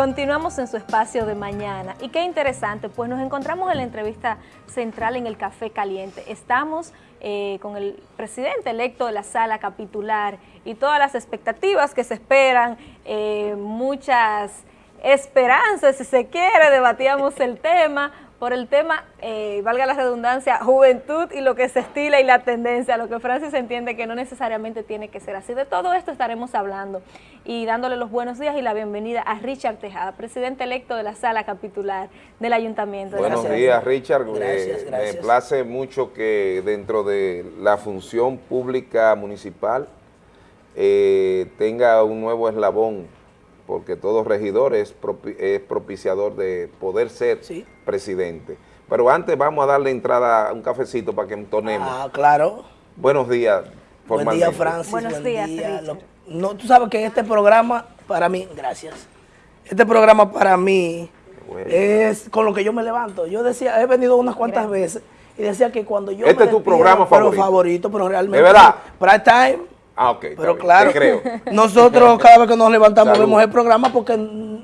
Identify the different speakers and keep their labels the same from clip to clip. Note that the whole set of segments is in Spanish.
Speaker 1: Continuamos en su espacio de mañana. Y qué interesante, pues nos encontramos en la entrevista central en el Café Caliente. Estamos eh, con el presidente electo de la sala capitular y todas las expectativas que se esperan, eh, muchas esperanzas, si se quiere, debatíamos el tema, por el tema, eh, valga la redundancia, juventud y lo que se estila y la tendencia, lo que Francis entiende que no necesariamente tiene que ser así. De todo esto estaremos hablando y dándole los buenos días y la bienvenida a Richard Tejada, presidente electo de la sala capitular del Ayuntamiento.
Speaker 2: Buenos días, Richard. Gracias, gracias. Me place mucho que dentro de la función pública municipal eh, tenga un nuevo eslabón porque todo regidor es, propiciador de poder ser presidente. Pero antes vamos a darle entrada a un cafecito para que entonemos.
Speaker 3: Ah, claro.
Speaker 2: Buenos días.
Speaker 3: Buen día, Francis.
Speaker 1: Buenos días,
Speaker 3: no, Tú sabes que este programa, para mí, gracias, este programa para mí es con lo que yo me levanto. Yo decía, he venido unas cuantas veces y decía que cuando yo
Speaker 2: Este es tu programa favorito.
Speaker 3: Pero favorito, pero realmente.
Speaker 2: ¿De verdad?
Speaker 3: Prime time
Speaker 2: Ah, ok.
Speaker 3: Pero claro,
Speaker 2: creo.
Speaker 3: nosotros cada vez que nos levantamos vemos el programa porque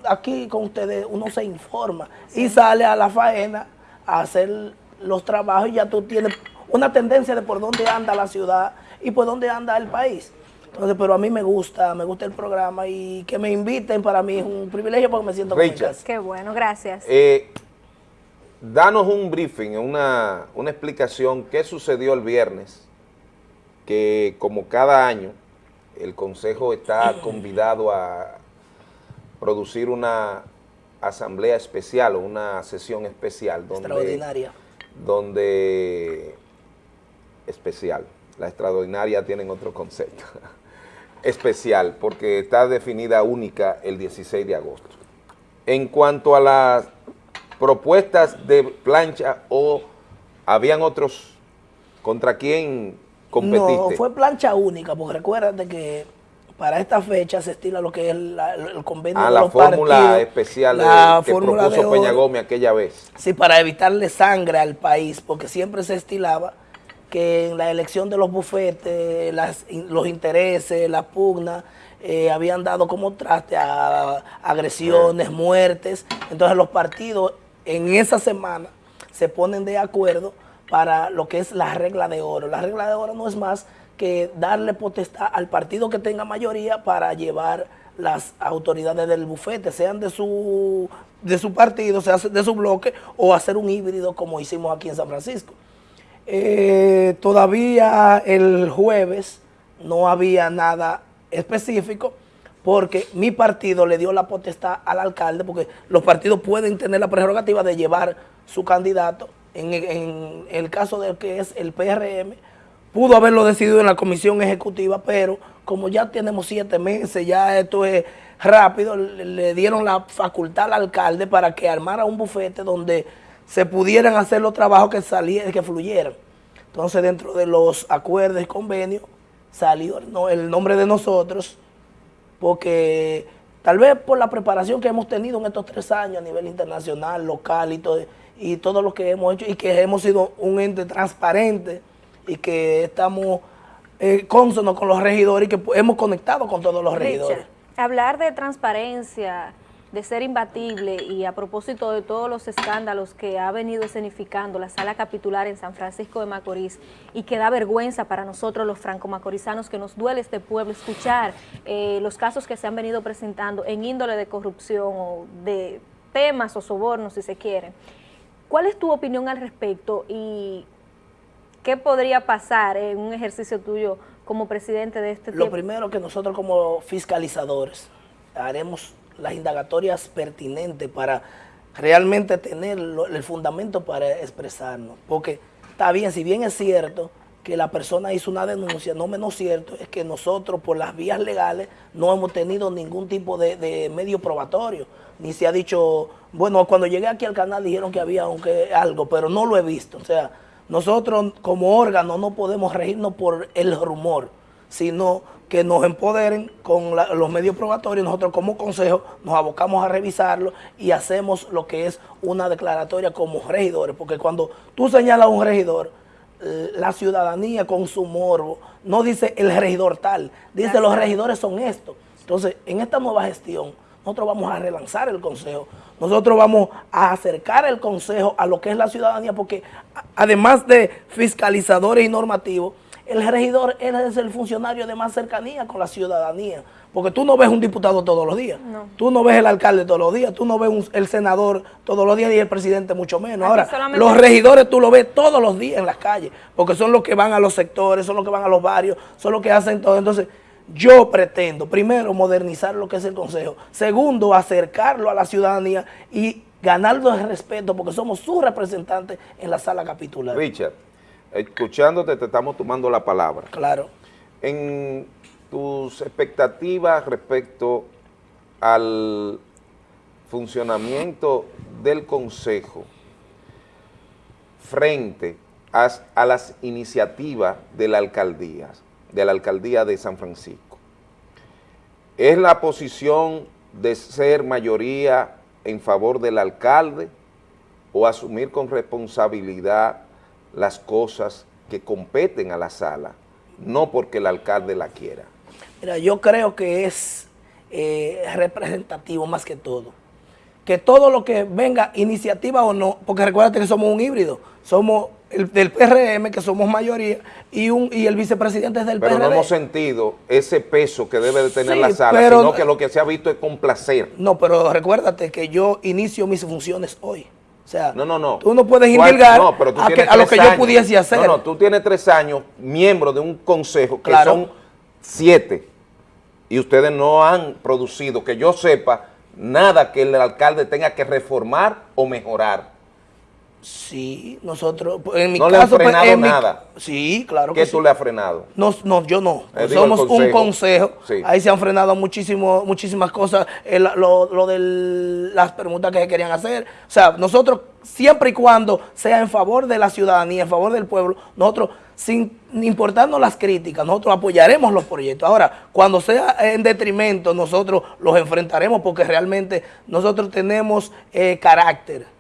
Speaker 3: aquí con ustedes uno se informa y sale a la faena a hacer los trabajos y ya tú tienes una tendencia de por dónde anda la ciudad y por dónde anda el país. Entonces, pero a mí me gusta, me gusta el programa y que me inviten para mí es un privilegio porque me siento
Speaker 2: casa.
Speaker 1: Qué bueno, gracias.
Speaker 2: Eh, danos un briefing, una, una explicación, qué sucedió el viernes que como cada año el Consejo está convidado a producir una asamblea especial o una sesión especial.
Speaker 3: Donde, extraordinaria.
Speaker 2: Donde, especial, la extraordinaria tienen otro concepto, especial, porque está definida única el 16 de agosto. En cuanto a las propuestas de plancha o habían otros, ¿contra quién
Speaker 3: no, fue plancha única, porque recuérdate que para esta fecha se estila lo que es el convenio
Speaker 2: ah,
Speaker 3: de
Speaker 2: la fórmula especial la que propuso Peña Gómez aquella vez.
Speaker 3: Sí, para evitarle sangre al país, porque siempre se estilaba que en la elección de los bufetes, los intereses, las pugnas, eh, habían dado como traste a agresiones, muertes. Entonces los partidos en esa semana se ponen de acuerdo para lo que es la regla de oro. La regla de oro no es más que darle potestad al partido que tenga mayoría para llevar las autoridades del bufete, sean de su, de su partido, sea de su bloque, o hacer un híbrido como hicimos aquí en San Francisco. Eh, todavía el jueves no había nada específico, porque mi partido le dio la potestad al alcalde, porque los partidos pueden tener la prerrogativa de llevar su candidato en, el caso de que es el PRM, pudo haberlo decidido en la comisión ejecutiva, pero como ya tenemos siete meses, ya esto es rápido, le, dieron la facultad al alcalde para que armara un bufete donde se pudieran hacer los trabajos que que fluyeran. Entonces, dentro de los acuerdos y convenios, salió el nombre de nosotros, porque tal vez por la preparación que hemos tenido en estos tres años a nivel internacional, local y todo y todo lo que hemos hecho y que hemos sido un ente transparente y que estamos eh, consonos con los regidores y que hemos conectado con todos los regidores.
Speaker 1: hablar de transparencia, de ser imbatible y a propósito de todos los escándalos que ha venido escenificando la sala capitular en San Francisco de Macorís y que da vergüenza para nosotros los franco-macorizanos que nos duele este pueblo escuchar eh, los casos que se han venido presentando en índole de corrupción o de temas o sobornos si se quiere. ¿Cuál es tu opinión al respecto y qué podría pasar en un ejercicio tuyo como presidente de este
Speaker 3: Lo primero que nosotros como fiscalizadores haremos las indagatorias pertinentes para realmente tener el fundamento para expresarnos. Porque está bien, si bien es cierto que la persona hizo una denuncia, no menos cierto es que nosotros por las vías legales no hemos tenido ningún tipo de, medio probatorio, ni se ha dicho, bueno, cuando llegué aquí al canal dijeron que había aunque algo, pero no lo he visto, o sea, nosotros como órgano no podemos regirnos por el rumor, sino que nos empoderen con los medios probatorios, nosotros como consejo nos abocamos a revisarlo y hacemos lo que es una declaratoria como regidores, porque cuando tú señalas a un regidor, la ciudadanía con su morbo, no dice el regidor tal, dice los regidores son estos. Entonces, en esta nueva gestión, nosotros vamos a relanzar el Consejo, nosotros vamos a acercar el Consejo a lo que es la ciudadanía, porque además de fiscalizadores y normativos, el regidor es el funcionario de más cercanía con la ciudadanía. Porque tú no ves un diputado todos los días, tú no ves el alcalde todos los días, tú no ves el senador todos los días y el presidente mucho menos. Ahora, los regidores tú lo ves todos los días en las calles, porque son los que van a los sectores, son los que van a los barrios, son los que hacen todo. Entonces, yo pretendo, primero, modernizar lo que es el Consejo. Segundo, acercarlo a la ciudadanía y ganarlo el respeto, porque somos sus representantes en la sala capitular.
Speaker 2: Richard, escuchándote te estamos tomando la palabra.
Speaker 3: Claro.
Speaker 2: En tus expectativas respecto al funcionamiento del Consejo frente a, las iniciativas de la alcaldía, de la alcaldía de San Francisco. ¿Es la posición de ser mayoría en favor del alcalde o asumir con responsabilidad las cosas que competen a la sala, no porque el alcalde la quiera?
Speaker 3: Mira, yo creo que es eh, representativo más que todo. Que todo lo que venga, iniciativa o no, porque recuérdate que somos un híbrido, somos el del PRM, que somos mayoría, y un y el vicepresidente es del
Speaker 2: pero
Speaker 3: PRD.
Speaker 2: Pero no hemos sentido ese peso que debe de tener la sala, sino que lo que se ha visto es complacer.
Speaker 3: No, pero recuérdate que yo inicio mis funciones hoy. O sea,
Speaker 2: no, no, no.
Speaker 3: tú no puedes indilgar a, lo que yo pudiese hacer. No,
Speaker 2: no, tú tienes tres años, miembro de un consejo, que son siete, y ustedes no han producido, que yo sepa, nada que el alcalde tenga que reformar o mejorar.
Speaker 3: Sí, nosotros, en mi
Speaker 2: no
Speaker 3: caso...
Speaker 2: le han frenado nada.
Speaker 3: sí, claro
Speaker 2: que ¿Qué tú le has frenado?
Speaker 3: No, no yo no. Eh, Somos un consejo. Ahí se han frenado muchísimo, muchísimas cosas. lo, lo de las preguntas que se querían hacer. O sea, nosotros, siempre y cuando sea en favor de la ciudadanía, en favor del pueblo, nosotros sin importarnos las críticas, nosotros apoyaremos los proyectos. Ahora, cuando sea en detrimento, nosotros los enfrentaremos porque realmente nosotros tenemos eh, carácter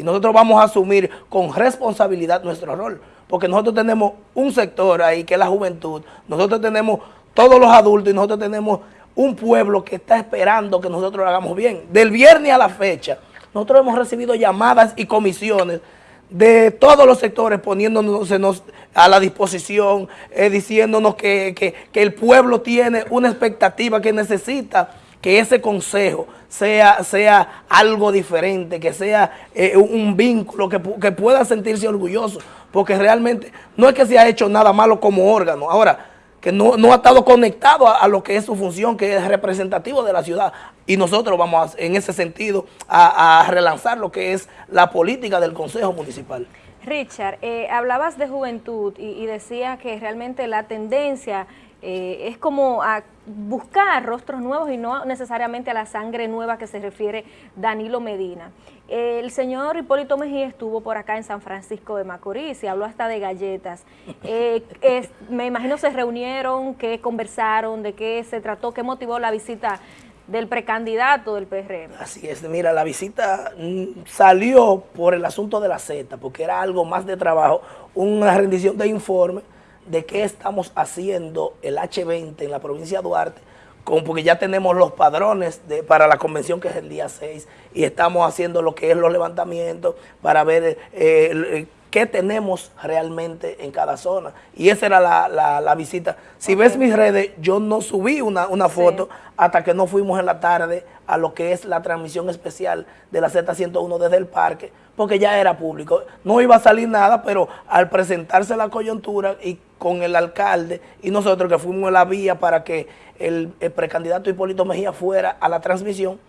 Speaker 3: y nosotros vamos a asumir con responsabilidad nuestro rol, porque nosotros tenemos un sector ahí que es la juventud, nosotros tenemos todos los adultos y nosotros tenemos un pueblo que está esperando que nosotros lo hagamos bien. Del viernes a la fecha, nosotros hemos recibido llamadas y comisiones de todos los sectores poniéndonos a la disposición, eh, diciéndonos que, el pueblo tiene una expectativa que necesita que ese consejo sea, sea algo diferente, que sea eh, un vínculo, que, que, pueda sentirse orgulloso, porque realmente no es que se ha hecho nada malo como órgano, ahora que no, ha estado conectado a, lo que es su función, que es representativo de la ciudad, y nosotros vamos en ese sentido a, relanzar lo que es la política del Consejo Municipal.
Speaker 1: Richard, eh, hablabas de juventud y, y decía que realmente la tendencia eh, es como a buscar rostros nuevos y no necesariamente a la sangre nueva que se refiere Danilo Medina. el señor Hipólito Mejía estuvo por acá en San Francisco de Macorís y habló hasta de galletas. Eh, me imagino se reunieron, qué conversaron, de qué se trató, qué motivó la visita del precandidato del PRM.
Speaker 3: Así es, mira, la visita mm, salió por el asunto de la Z, porque era algo más de trabajo, una rendición de informe, de qué estamos haciendo el H20 en la provincia de Duarte, porque ya tenemos los padrones de, para la convención que es el día 6 y estamos haciendo lo que es los levantamientos para ver eh, qué tenemos realmente en cada zona. Y esa era la, visita. Si ves mis redes, yo no subí una, foto hasta que no fuimos en la tarde a lo que es la transmisión especial de la Z101 desde el parque, porque ya era público. No iba a salir nada, pero al presentarse la coyuntura y con el alcalde y nosotros que fuimos en la vía para que el, precandidato Hipólito Mejía fuera a la transmisión,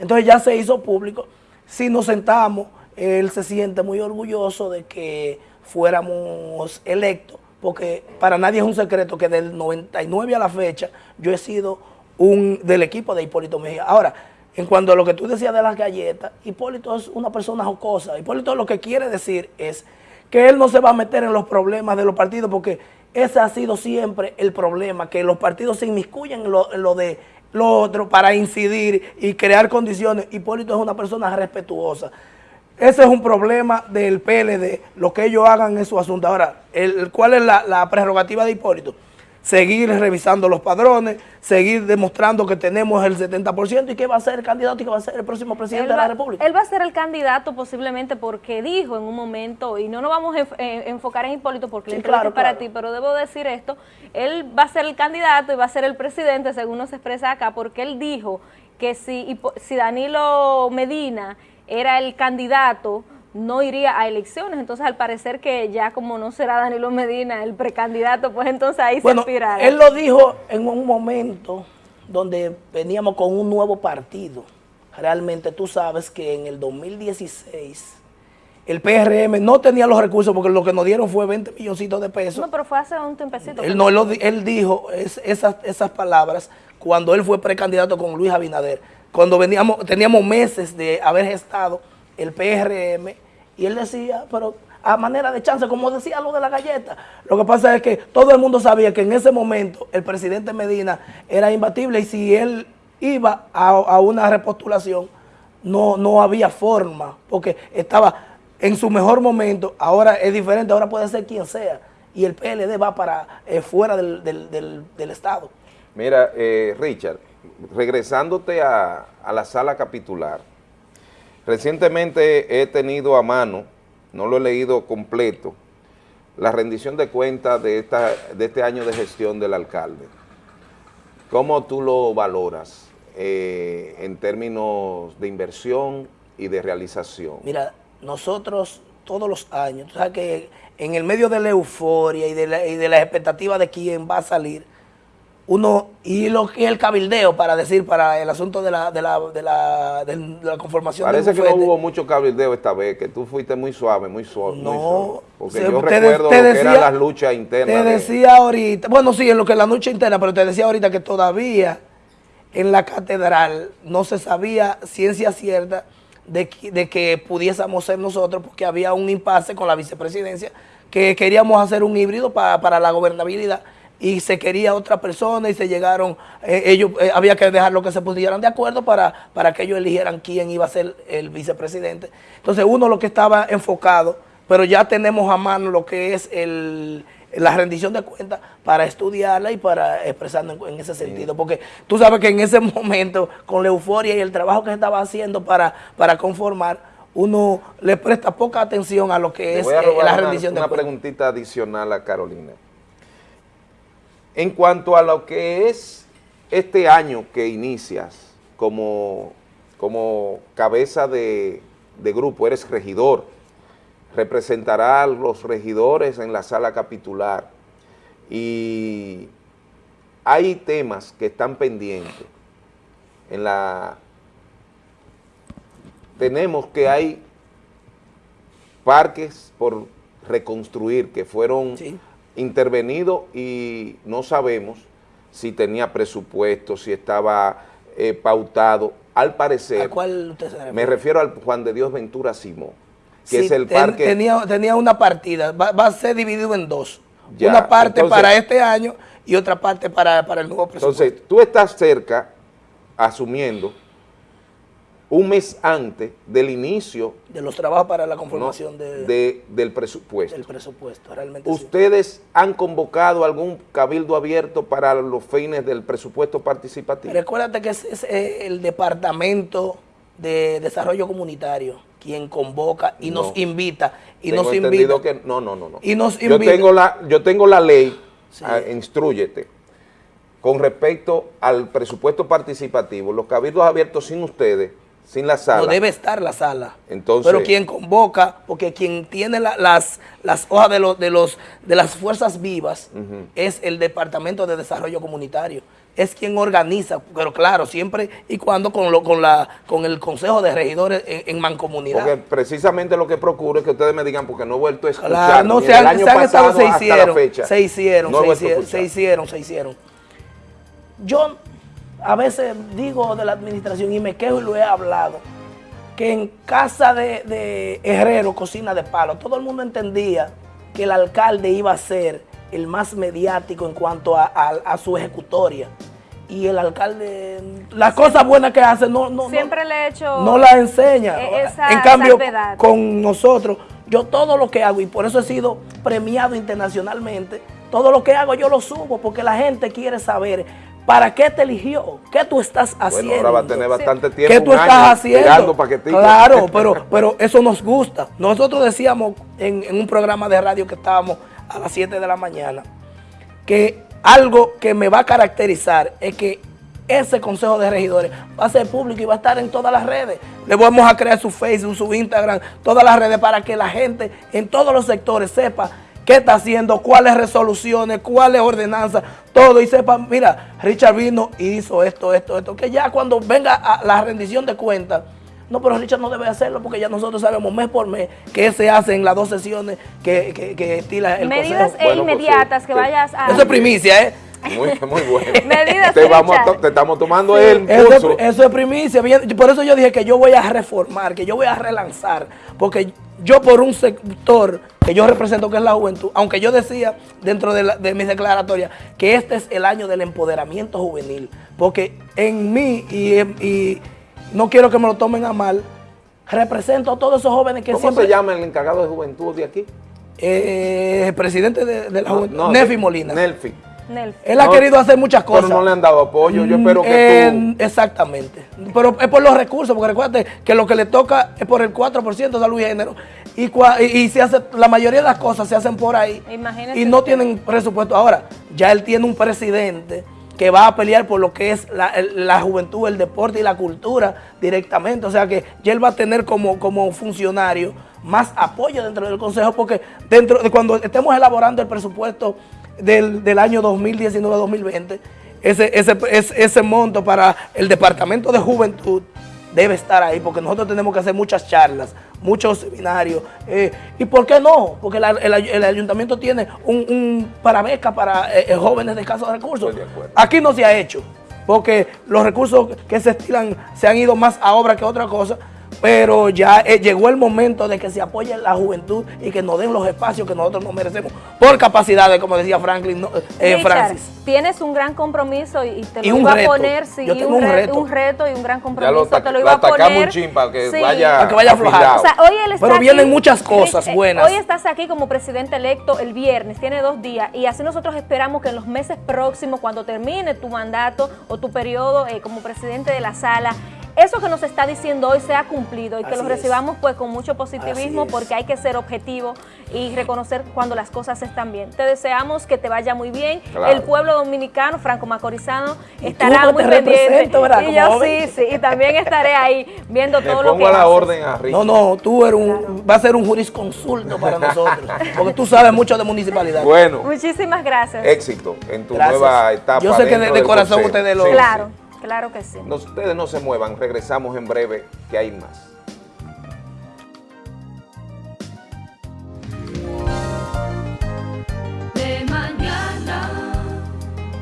Speaker 3: entonces ya se hizo público. Si nos sentamos, él se siente muy orgulloso de que fuéramos electos, porque para nadie es un secreto que del 99 a la fecha yo he sido un del equipo de Hipólito Mejía. Ahora, en cuanto a lo que tú decías de las galletas, Hipólito es una persona jocosa. Hipólito lo que quiere decir es que él no se va a meter en los problemas de los partidos porque ese ha sido siempre el problema, que los partidos se inmiscuyen en lo, de lo otro para incidir y crear condiciones. Hipólito es una persona respetuosa. Ese es un problema del PLD, lo que ellos hagan en su asunto. Ahora, el, ¿cuál es la, la prerrogativa de Hipólito? Seguir revisando los padrones, seguir demostrando que tenemos el 70% y que va a ser el candidato y que va a ser el próximo presidente de la República.
Speaker 1: Él va a ser el candidato posiblemente porque dijo en un momento, y no nos vamos a eh, enfocar en Hipólito porque le claro, para ti, pero debo decir esto, él va a ser el candidato y va a ser el presidente, según nos expresa acá, porque él dijo que si, si Danilo Medina era el candidato, no iría a elecciones. Entonces, al parecer que ya como no será Danilo Medina el precandidato, pues entonces ahí se inspirará.
Speaker 3: Él lo dijo en un momento donde veníamos con un nuevo partido. Realmente tú sabes que en el 2016 el PRM no tenía los recursos porque lo que nos dieron fue 20 milloncitos de pesos.
Speaker 1: No, pero fue hace un tiempecito.
Speaker 3: Él, no, él, dijo esas, esas palabras cuando él fue precandidato con Luis Abinader. Cuando veníamos, teníamos meses de haber gestado el PRM y él decía, pero a manera de chance, como decía lo de la galleta. Lo que pasa es que todo el mundo sabía que en ese momento el presidente Medina era imbatible y si él iba a, una repostulación, no, no había forma, porque estaba en su mejor momento, ahora es diferente, ahora puede ser quien sea, y el PLD va para eh, fuera del, Estado.
Speaker 2: Mira, eh, Richard, regresándote a la sala capitular, Recientemente he tenido a mano, no lo he leído completo, la rendición de cuentas de, esta, de este año de gestión del alcalde. ¿Cómo tú lo valoras eh, en términos de inversión y de realización?
Speaker 3: Mira, nosotros todos los años, tú sabes que en el medio de la euforia y de la, y de la expectativa de quién va a salir, uno y lo que el cabildeo para decir para el asunto de la, de la, de la, de la conformación
Speaker 2: Parece que no hubo mucho cabildeo esta vez, que tú fuiste muy suave, muy suave. No, porque yo recuerdo lo que eran las luchas internas.
Speaker 3: Te decía ahorita, bueno sí, en lo que es la lucha interna, pero te decía ahorita que todavía en la catedral no se sabía ciencia cierta de, de que pudiésemos ser nosotros porque había un impasse con la vicepresidencia que queríamos hacer un híbrido para, para la gobernabilidad y se quería otra persona y se llegaron, eh, ellos eh, había que dejarlo que se pusieran de acuerdo para, para que ellos eligieran quién iba a ser el vicepresidente. Entonces uno lo que estaba enfocado, pero ya tenemos a mano lo que es el, la rendición de cuentas para estudiarla y para expresarnos en, ese sentido. Porque tú sabes que en ese momento, con la euforia y el trabajo que se estaba haciendo para, para conformar, uno le presta poca atención a lo que es eh, la rendición
Speaker 2: de cuentas. Una preguntita adicional a Carolina. En cuanto a lo que es este año que inicias como, como cabeza de, grupo, eres regidor, representará a los regidores en la sala capitular y hay temas que están pendientes. En la tenemos que hay parques por reconstruir que fueron intervenido y no sabemos si tenía presupuesto, si estaba eh, pautado. Al parecer,
Speaker 3: ¿A cuál usted se
Speaker 2: me refiero al Juan de Dios Ventura Simón, que es el parque...
Speaker 3: Tenía, tenía una partida, va, a ser dividido en dos. una parte para este año y otra parte para, para el nuevo presupuesto.
Speaker 2: Entonces, tú estás cerca, asumiendo, un mes antes del inicio
Speaker 3: de los trabajos para la conformación
Speaker 2: de, del presupuesto.
Speaker 3: Del presupuesto, realmente
Speaker 2: ¿Ustedes han convocado algún cabildo abierto para los fines del presupuesto participativo?
Speaker 3: Recuérdate que es, eh, el Departamento de Desarrollo Comunitario quien convoca y nos invita y nos invita
Speaker 2: que no no no no. y nos yo tengo la yo tengo la ley ah, instruyete con respecto al presupuesto participativo los cabildos abiertos sin ustedes sin la sala.
Speaker 3: No debe estar la sala. Entonces, Pero quien convoca, porque quien tiene las, las hojas de, los, de, los, de las fuerzas vivas es el Departamento de Desarrollo Comunitario. Es quien organiza, pero claro, siempre y cuando con, lo, con, la, con el Consejo de Regidores en, mancomunidad.
Speaker 2: Porque precisamente lo que procuro es que ustedes me digan, porque no he vuelto a escuchar,
Speaker 3: no, se han, año pasado se hicieron, Se hicieron, se, hicieron se hicieron, se hicieron. Yo a veces digo de la administración y me quejo y lo he hablado, que en casa de, Herrero, cocina de palo, todo el mundo entendía que el alcalde iba a ser el más mediático en cuanto a, su ejecutoria. Y el alcalde, las cosas buenas que hace, no, no,
Speaker 1: siempre le he hecho
Speaker 3: no las enseña. E-, en cambio, con nosotros, yo todo lo que hago, y por eso he sido premiado internacionalmente, todo lo que hago yo lo subo porque la gente quiere saber ¿Para qué te eligió? ¿Qué tú estás haciendo?
Speaker 2: Bueno, ahora va a tener bastante tiempo.
Speaker 3: ¿Qué tú estás haciendo? Claro, pero, pero eso nos gusta. Nosotros decíamos en, en, un programa de radio que estábamos a las 7 de la mañana que algo que me va a caracterizar es que ese consejo de regidores va a ser público y va a estar en todas las redes. Le vamos a crear su Facebook, su Instagram, todas las redes para que la gente en todos los sectores sepa qué está haciendo, cuáles resoluciones, cuáles ordenanzas, todo. Y sepa, mira, Richard vino y hizo esto, esto, esto, que ya cuando venga a la rendición de cuentas, no, pero Richard no debe hacerlo porque ya nosotros sabemos mes por mes que se hace en las dos sesiones que, que, que estila el
Speaker 1: Medidas e pues inmediatas que vayas a...
Speaker 3: Eso es primicia, ¿eh?
Speaker 2: Muy, muy bueno.
Speaker 1: Medidas
Speaker 2: te, vamos te estamos tomando el
Speaker 3: eso, eso es primicia. Por eso yo dije que yo voy a reformar, que yo voy a relanzar. Porque yo por un sector que yo represento, que es la juventud, aunque yo decía dentro de, mis declaratorias que este es el año del empoderamiento juvenil, porque en mí, y, no quiero que me lo tomen a mal, represento a todos esos jóvenes que
Speaker 2: ¿Cómo se llama el encargado de juventud de aquí?
Speaker 3: Eh, el presidente de, la juventud, Nefi Molina.
Speaker 2: Nelfi.
Speaker 3: Él ha querido hacer muchas cosas.
Speaker 2: Pero no le han dado apoyo, yo espero que
Speaker 3: tú... Exactamente. Pero es por los recursos, porque recuerda que lo que le toca es por el 4% de salud y género. Y, y, se hace, la mayoría de las cosas se hacen por ahí. y no tienen presupuesto. Ahora, ya él tiene un presidente que va a pelear por lo que es la, juventud, el deporte y la cultura directamente. O sea que ya él va a tener como, como funcionario más apoyo dentro del Consejo, porque dentro de cuando estemos elaborando el presupuesto del, del año 2019-2020, ese, ese, ese, ese monto para el Departamento de Juventud debe estar ahí, porque nosotros tenemos que hacer muchas charlas, muchos seminarios. Eh, ¿Y por qué no? Porque el, ayuntamiento tiene un, para beca para eh, eh, jóvenes de escasos recursos. Aquí no se ha hecho, porque los recursos que se estilan se han ido más a obra que otra cosa pero ya eh, llegó el momento de que se apoye la juventud y que nos den los espacios que nosotros nos merecemos por capacidades, como decía Franklin
Speaker 1: eh, Francis. Tienes un gran compromiso y te lo iba a poner, sí, un, reto. un, reto. y un gran compromiso, te lo iba a poner.
Speaker 2: Un para que vaya,
Speaker 3: para que vaya a pero vienen muchas cosas eh, buenas.
Speaker 1: Hoy estás aquí como presidente electo el viernes, tiene dos días, y así nosotros esperamos que en los meses próximos, cuando termine tu mandato o tu periodo como presidente de la sala, eso que nos está diciendo hoy se ha cumplido y que lo recibamos pues con mucho positivismo porque hay que ser objetivo y reconocer cuando las cosas están bien. Te deseamos que te vaya muy bien. El pueblo dominicano, franco macorizano, estará muy pendiente. Y yo sí, sí, y también estaré ahí viendo todo lo que
Speaker 2: la orden a
Speaker 3: No, no, tú eres un, vas a ser un jurisconsulto para nosotros, porque tú sabes mucho de municipalidad.
Speaker 2: Bueno.
Speaker 1: Muchísimas gracias.
Speaker 2: Éxito en tu nueva etapa.
Speaker 3: Yo sé que de, corazón ustedes lo...
Speaker 1: Claro. Claro que sí.
Speaker 2: ustedes no se muevan, regresamos en breve, que hay más.